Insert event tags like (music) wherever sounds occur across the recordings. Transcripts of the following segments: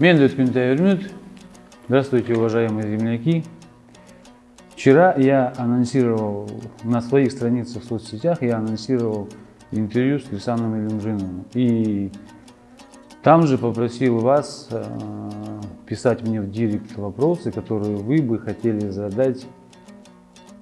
Мендет Кюнтавермют. Здравствуйте, уважаемые земляки. Вчера я анонсировал на своих страницах в соцсетях, я анонсировал интервью с Кирсаном Илюмжиновым. И там же попросил вас э, писать мне в директ вопросы, которые вы бы хотели задать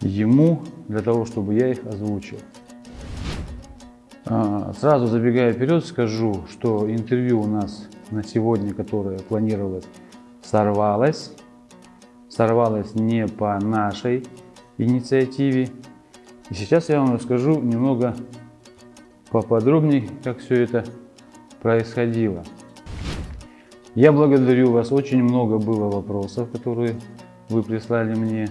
ему, для того, чтобы я их озвучил. Э, сразу забегая вперед, скажу, что интервью у нас на сегодня, которое планировалось, сорвалось. Сорвалось не по нашей инициативе. И сейчас я вам расскажу немного поподробнее, как все это происходило. Я благодарю вас. Очень много было вопросов, которые вы прислали мне,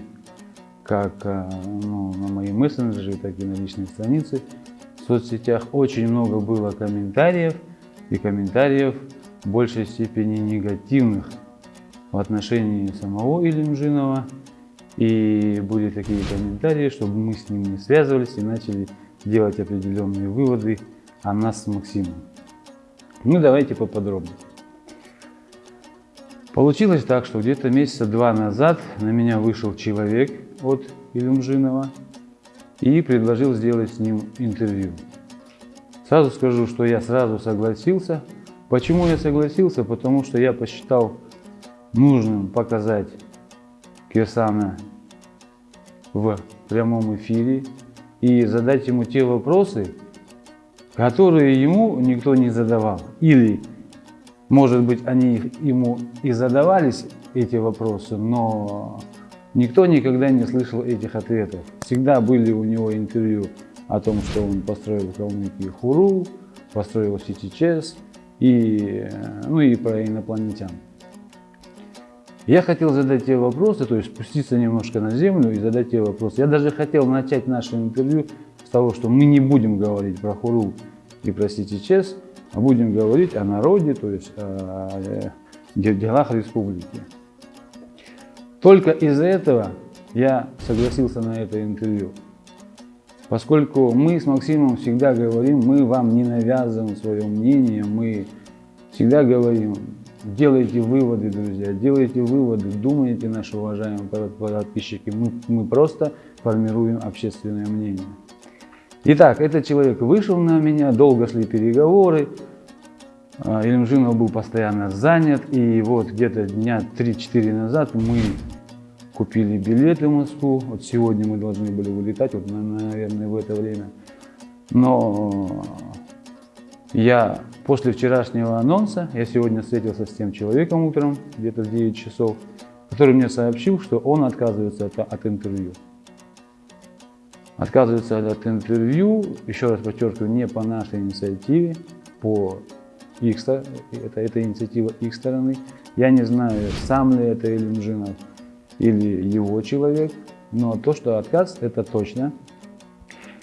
как э, ну, на мои мессенджеры, так и на личной странице в соцсетях. Очень много было комментариев, и комментариев в большей степени негативных в отношении самого Илимжинова. И были такие комментарии, чтобы мы с ним не связывались и начали делать определенные выводы о нас с Максимом. Ну, давайте поподробнее. Получилось так, что где-то месяца два назад на меня вышел человек от Илюмжинова и предложил сделать с ним интервью. Сразу скажу, что я сразу согласился, Почему я согласился? Потому что я посчитал нужным показать Кирсана в прямом эфире и задать ему те вопросы, которые ему никто не задавал. Или, может быть, они ему и задавались, эти вопросы, но никто никогда не слышал этих ответов. Всегда были у него интервью о том, что он построил Калмыкии Хуру, построил Ситичес, и, ну и про инопланетян. Я хотел задать те вопросы, то есть спуститься немножко на землю и задать те вопросы. Я даже хотел начать наше интервью с того, что мы не будем говорить про Хуру и про Ситичес, а будем говорить о народе, то есть о делах республики. Только из-за этого я согласился на это интервью. Поскольку мы с Максимом всегда говорим, мы вам не навязываем свое мнение, мы всегда говорим, делайте выводы, друзья, делайте выводы, думайте, наши уважаемые подписчики, мы, мы просто формируем общественное мнение. Итак, этот человек вышел на меня, долго шли переговоры, Илимжинов был постоянно занят, и вот где-то дня 3-4 назад мы купили билеты в Москву. Вот сегодня мы должны были вылетать, вот, наверное, в это время. Но я после вчерашнего анонса, я сегодня встретился с тем человеком утром, где-то в 9 часов, который мне сообщил, что он отказывается от, от интервью. Отказывается от интервью, еще раз подчеркиваю, не по нашей инициативе, по их, это, это инициатива их стороны. Я не знаю, сам ли это Ильинжинов, или его человек, но то, что отказ, это точно.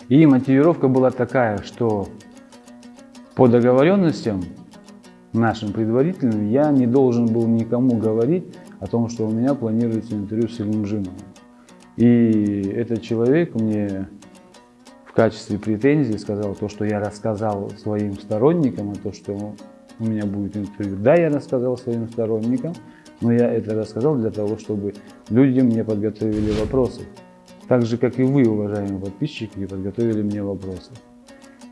И мотивировка была такая, что по договоренностям нашим предварительным я не должен был никому говорить о том, что у меня планируется интервью с Ильмжиновым. И этот человек мне в качестве претензии сказал то, что я рассказал своим сторонникам, а то, что у меня будет интервью. Да, я рассказал своим сторонникам, но я это рассказал для того, чтобы люди мне подготовили вопросы. Так же, как и вы, уважаемые подписчики, подготовили мне вопросы.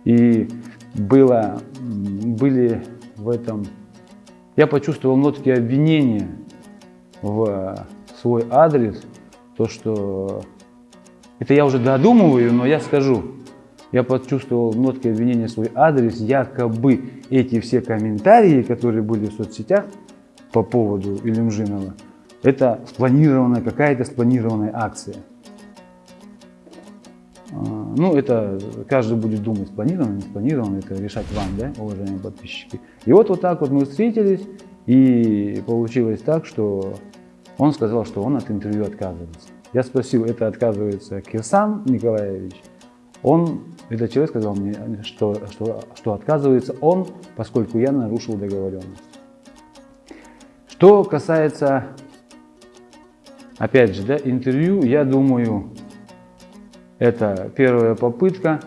И было, были в этом... Я почувствовал нотки обвинения в свой адрес, то, что... Это я уже додумываю, но я скажу. Я почувствовал нотки обвинения в свой адрес, якобы эти все комментарии, которые были в соцсетях, по поводу Илюмжинова, это спланированная, какая-то спланированная акция. А, ну, это каждый будет думать, спланировано, не спланировано, это решать вам, да, уважаемые подписчики. И вот вот так вот мы встретились, и получилось так, что он сказал, что он от интервью отказывается. Я спросил, это отказывается Кирсан Николаевич? Он, этот человек сказал мне, что, что, что отказывается он, поскольку я нарушил договоренность. Что касается, опять же, да, интервью, я думаю, это первая попытка.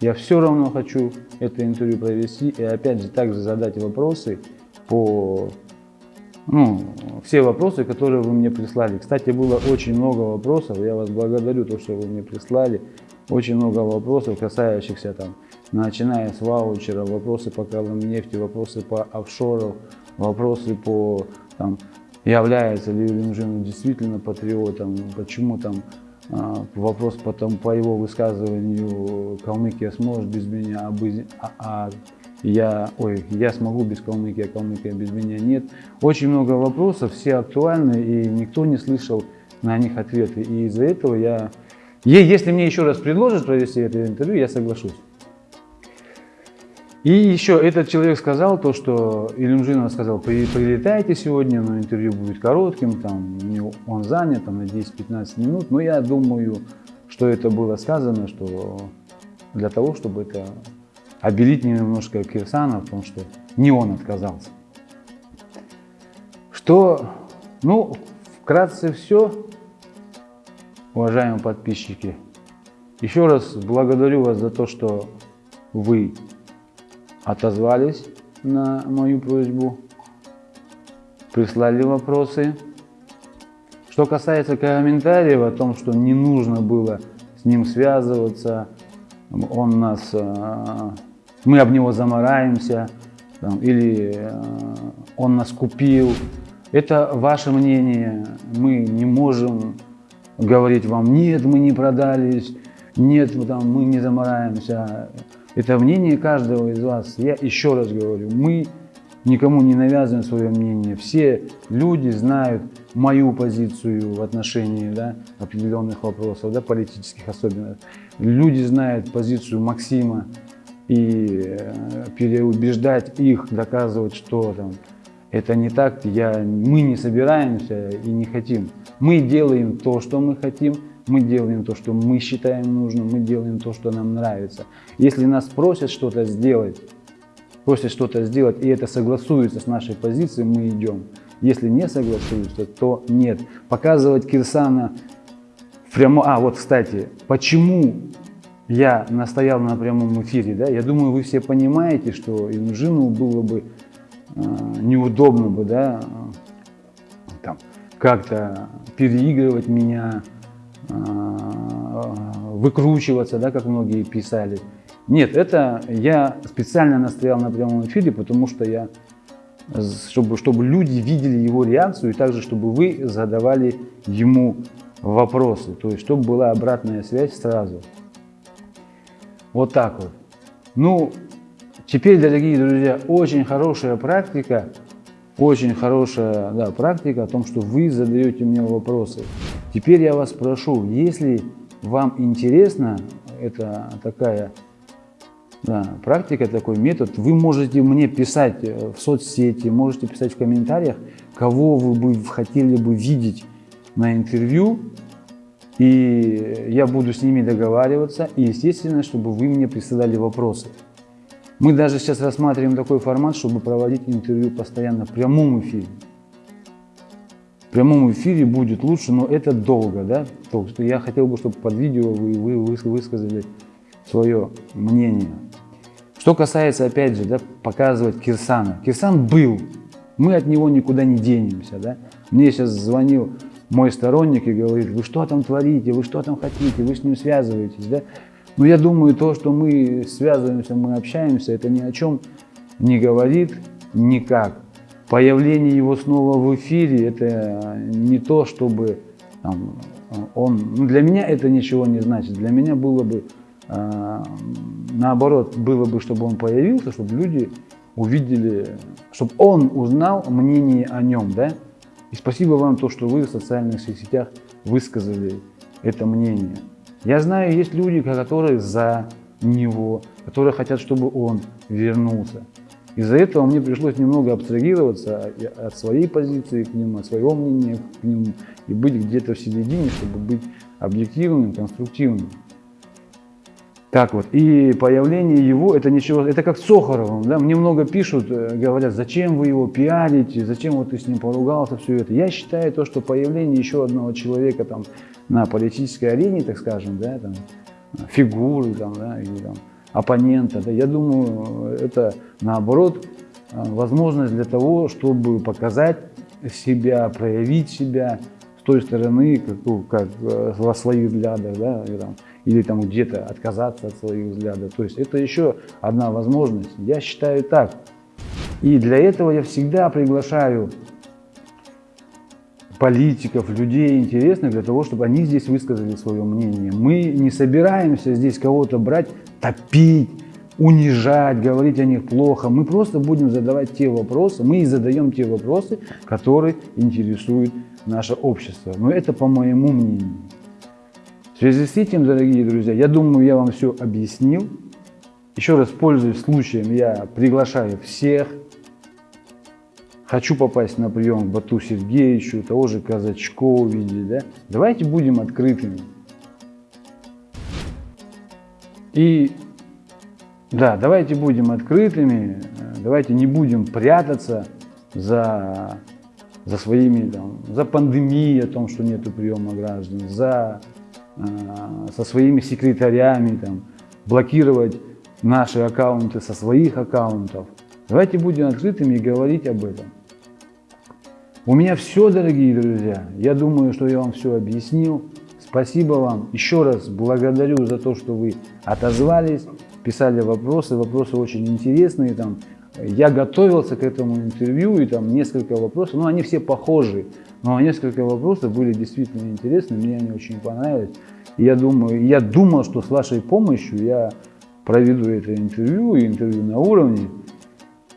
Я все равно хочу это интервью провести и опять же также задать вопросы по ну, все вопросы, которые вы мне прислали. Кстати, было очень много вопросов, я вас благодарю, то, что вы мне прислали. Очень много вопросов, касающихся там, начиная с ваучера, вопросы по нефти, вопросы по офшору, вопросы по там, является ли Римжин действительно патриотом, почему там а, вопрос потом по его высказыванию Калмыкия сможет без меня, а, а я, ой, я смогу без Калмыкии, а Калмыкия без меня нет. Очень много вопросов, все актуальны, и никто не слышал на них ответы. И из-за этого я, если мне еще раз предложат провести это интервью, я соглашусь. И еще этот человек сказал то, что Илюмжинов сказал, прилетайте сегодня, но интервью будет коротким, там он занят там, на 10-15 минут, но я думаю, что это было сказано, что для того, чтобы это обелить немножко Кирсана в том, что не он отказался. Что, ну, вкратце все, уважаемые подписчики. Еще раз благодарю вас за то, что вы отозвались на мою просьбу, прислали вопросы. Что касается комментариев о том, что не нужно было с ним связываться, он нас, э, мы об него замораемся, или э, он нас купил. Это ваше мнение. Мы не можем говорить вам, нет, мы не продались, нет, мы не замораемся. Это мнение каждого из вас. Я еще раз говорю, мы никому не навязываем свое мнение. Все люди знают мою позицию в отношении да, определенных вопросов, да, политических особенно. Люди знают позицию Максима и э, переубеждать их, доказывать, что там, это не так, я, мы не собираемся и не хотим. Мы делаем то, что мы хотим, мы делаем то, что мы считаем нужным, мы делаем то, что нам нравится. Если нас просят что-то сделать, просят что-то сделать, и это согласуется с нашей позицией, мы идем. Если не согласуются, то нет. Показывать Кирсана прямо... А, вот, кстати, почему я настоял на прямом эфире, да? Я думаю, вы все понимаете, что Инжину было бы э, неудобно бы, да, там, как-то переигрывать меня, выкручиваться, да, как многие писали. Нет, это я специально настоял на прямом эфире, потому что я, чтобы, чтобы люди видели его реакцию, и также, чтобы вы задавали ему вопросы, то есть, чтобы была обратная связь сразу. Вот так вот. Ну, теперь, дорогие друзья, очень хорошая практика, очень хорошая да, практика о том, что вы задаете мне вопросы. Теперь я вас прошу, если вам интересна это такая да, практика, такой метод, вы можете мне писать э, в соцсети, можете писать в комментариях, кого вы бы хотели бы видеть на интервью, и я буду с ними договариваться, и естественно, чтобы вы мне присылали вопросы. Мы даже сейчас рассматриваем такой формат, чтобы проводить интервью постоянно в прямом эфире прямом эфире будет лучше, но это долго, да? То, что я хотел бы, чтобы под видео вы, вы высказали свое мнение. Что касается, опять же, да, показывать Кирсана. Кирсан был, мы от него никуда не денемся, да? Мне сейчас звонил мой сторонник и говорит, вы что там творите, вы что там хотите, вы с ним связываетесь, да? Но я думаю, то, что мы связываемся, мы общаемся, это ни о чем не говорит никак появление его снова в эфире, это не то, чтобы там, он... Ну, для меня это ничего не значит. Для меня было бы, э, наоборот, было бы, чтобы он появился, чтобы люди увидели, чтобы он узнал мнение о нем, да? И спасибо вам то, что вы в социальных сетях высказали это мнение. Я знаю, есть люди, которые за него, которые хотят, чтобы он вернулся. Из-за этого мне пришлось немного абстрагироваться от своей позиции к нему, от своего мнения к нему и быть где-то в середине, чтобы быть объективным, конструктивным. Так вот, и появление его, это ничего, это как с Сохаровым, да, мне много пишут, э, говорят, зачем вы его пиарите, зачем вот ты с ним поругался, все это. Я считаю то, что появление еще одного человека там на политической арене, так скажем, да, там, фигуры там, да, или там, оппонента. Да, я думаю, это наоборот э, возможность для того, чтобы показать себя, проявить себя с той стороны, как, ну, как э, во своих взглядах, да, и там, или там где-то отказаться от своих взглядов. То есть это еще одна возможность. Я считаю так. И для этого я всегда приглашаю политиков, людей интересных для того, чтобы они здесь высказали свое мнение. Мы не собираемся здесь кого-то брать, топить, унижать, говорить о них плохо. Мы просто будем задавать те вопросы, мы и задаем те вопросы, которые интересуют наше общество. Но это по моему мнению. В связи с этим, дорогие друзья, я думаю, я вам все объяснил. Еще раз, пользуясь случаем, я приглашаю всех. Хочу попасть на прием к Бату Сергеевичу, того же Казачкова увидеть. Да? Давайте будем открытыми. И да, давайте будем открытыми, давайте не будем прятаться за, за своими, там, за пандемией о том, что нет приема граждан, за Э, со своими секретарями, там, блокировать наши аккаунты со своих аккаунтов. Давайте будем открытыми и говорить об этом. У меня все, дорогие друзья. Я думаю, что я вам все объяснил. Спасибо вам. Еще раз благодарю за то, что вы отозвались, писали вопросы. Вопросы очень интересные. Там, я готовился к этому интервью, и там несколько вопросов, ну они все похожи, но несколько вопросов были действительно интересны, мне они очень понравились. И я думаю, я думал, что с вашей помощью я проведу это интервью, интервью на уровне.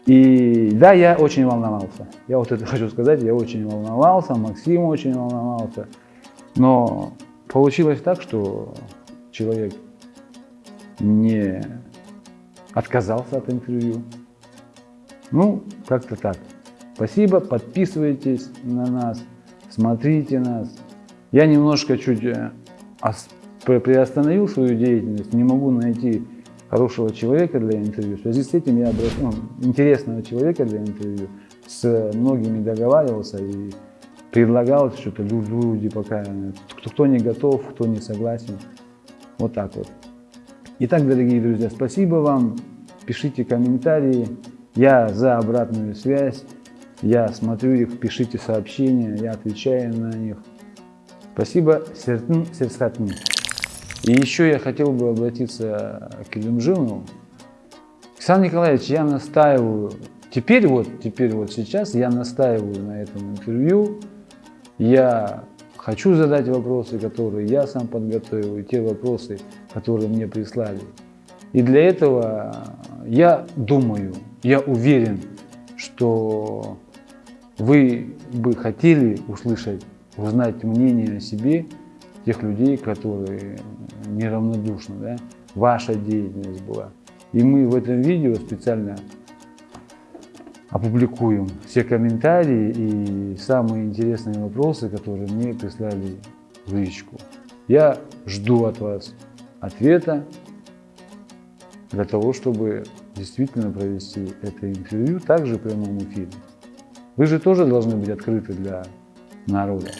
И да, я очень волновался. Я вот это (laughs) хочу сказать, я очень волновался, Максим очень волновался. Но получилось так, что человек не отказался от интервью. Ну, как-то так. Спасибо, подписывайтесь на нас, смотрите нас. Я немножко чуть э, приостановил свою деятельность, не могу найти хорошего человека для интервью. В связи с этим я обращаюсь, ну, интересного человека для интервью, с многими договаривался и предлагал что-то, люди пока, кто, кто не готов, кто не согласен. Вот так вот. Итак, дорогие друзья, спасибо вам, пишите комментарии. Я за обратную связь, я смотрю их, пишите сообщения, я отвечаю на них. Спасибо, Сертн Серсхатни. И еще я хотел бы обратиться к Илюмжину. Александр Николаевич, я настаиваю, теперь вот, теперь вот сейчас я настаиваю на этом интервью. Я хочу задать вопросы, которые я сам подготовил, и те вопросы, которые мне прислали. И для этого я думаю, я уверен, что вы бы хотели услышать, узнать мнение о себе тех людей, которые неравнодушны, да? ваша деятельность была. И мы в этом видео специально опубликуем все комментарии и самые интересные вопросы, которые мне прислали в личку. Я жду от вас ответа для того, чтобы действительно провести это интервью также в прямом эфире. Вы же тоже должны быть открыты для народа.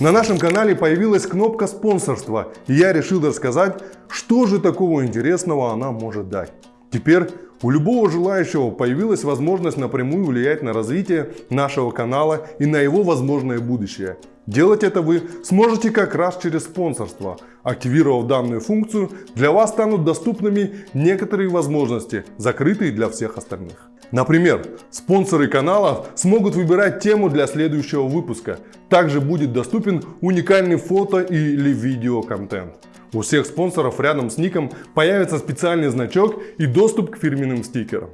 На нашем канале появилась кнопка спонсорства, и я решил рассказать, что же такого интересного она может дать. Теперь у любого желающего появилась возможность напрямую влиять на развитие нашего канала и на его возможное будущее. Делать это вы сможете как раз через спонсорство. Активировав данную функцию, для вас станут доступными некоторые возможности, закрытые для всех остальных. Например, спонсоры канала смогут выбирать тему для следующего выпуска. Также будет доступен уникальный фото или видео контент. У всех спонсоров рядом с ником появится специальный значок и доступ к фирменным стикерам.